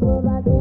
go back